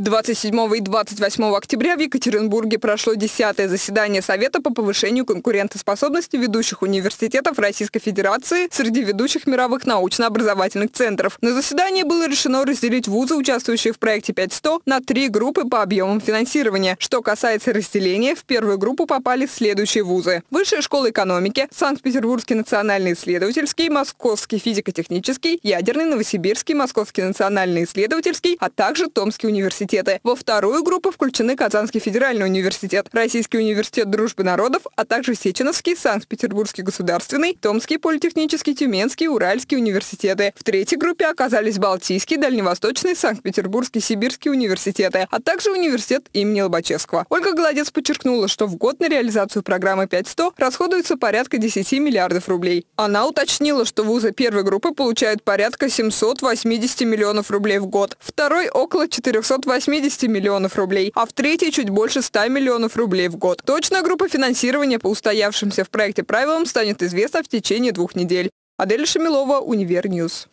27 и 28 октября в Екатеринбурге прошло 10 заседание Совета по повышению конкурентоспособности ведущих университетов Российской Федерации среди ведущих мировых научно-образовательных центров. На заседании было решено разделить вузы, участвующие в проекте 5100, на три группы по объемам финансирования. Что касается разделения, в первую группу попали следующие вузы. Высшая школа экономики, Санкт-Петербургский национальный исследовательский, Московский физико-технический, Ядерный, Новосибирский, Московский национальный исследовательский, а также Томский университет университеты. Во вторую группу включены Казанский федеральный университет, Российский университет дружбы народов, а также Сеченовский, Санкт-Петербургский государственный, Томский политехнический, Тюменский, Уральский университеты. В третьей группе оказались Балтийский, Дальневосточный, Санкт-Петербургский, Сибирский университеты, а также университет имени Лобачевского. Ольга Голодец подчеркнула, что в год на реализацию программы 5100 расходуется порядка 10 миллиардов рублей. Она уточнила, что вузы первой группы получают порядка 780 миллионов рублей в год, второй – около 480 80 миллионов рублей, а в третьей чуть больше 100 миллионов рублей в год. Точная группа финансирования по устоявшимся в проекте правилам станет известна в течение двух недель. Адель Шамилова, Универньюз.